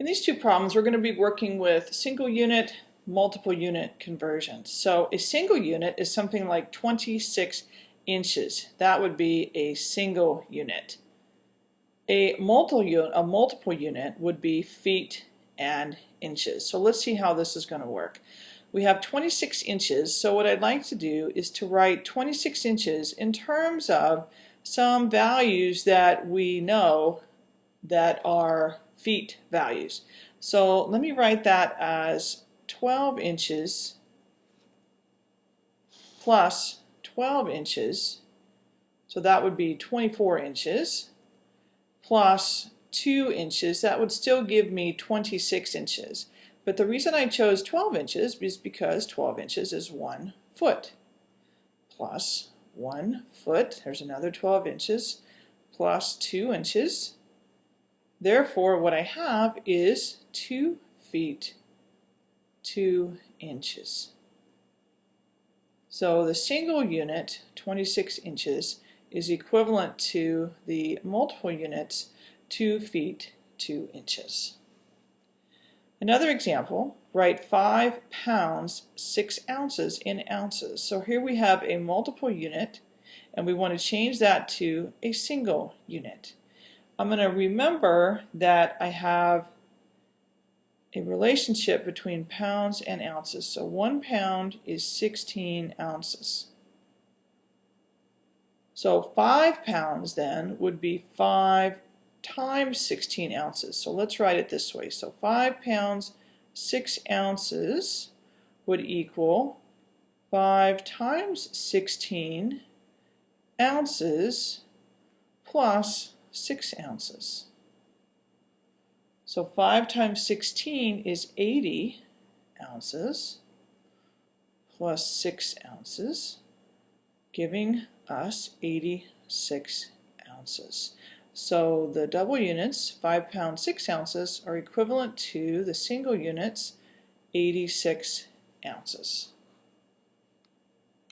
In these two problems, we're going to be working with single unit, multiple unit conversions. So a single unit is something like 26 inches. That would be a single unit. A multiple, unit, a multiple unit would be feet and inches. So let's see how this is going to work. We have 26 inches, so what I'd like to do is to write 26 inches in terms of some values that we know that are feet values. So let me write that as 12 inches plus 12 inches, so that would be 24 inches, plus 2 inches, that would still give me 26 inches. But the reason I chose 12 inches is because 12 inches is 1 foot, plus 1 foot, there's another 12 inches, plus 2 inches, Therefore, what I have is 2 feet 2 inches. So the single unit, 26 inches, is equivalent to the multiple units, 2 feet 2 inches. Another example, write 5 pounds 6 ounces in ounces. So here we have a multiple unit and we want to change that to a single unit. I'm going to remember that I have a relationship between pounds and ounces. So one pound is 16 ounces. So five pounds then would be five times 16 ounces. So let's write it this way. So five pounds, six ounces would equal five times 16 ounces plus 6 ounces. So 5 times 16 is 80 ounces plus 6 ounces, giving us 86 ounces. So the double units, 5 pounds 6 ounces, are equivalent to the single units, 86 ounces.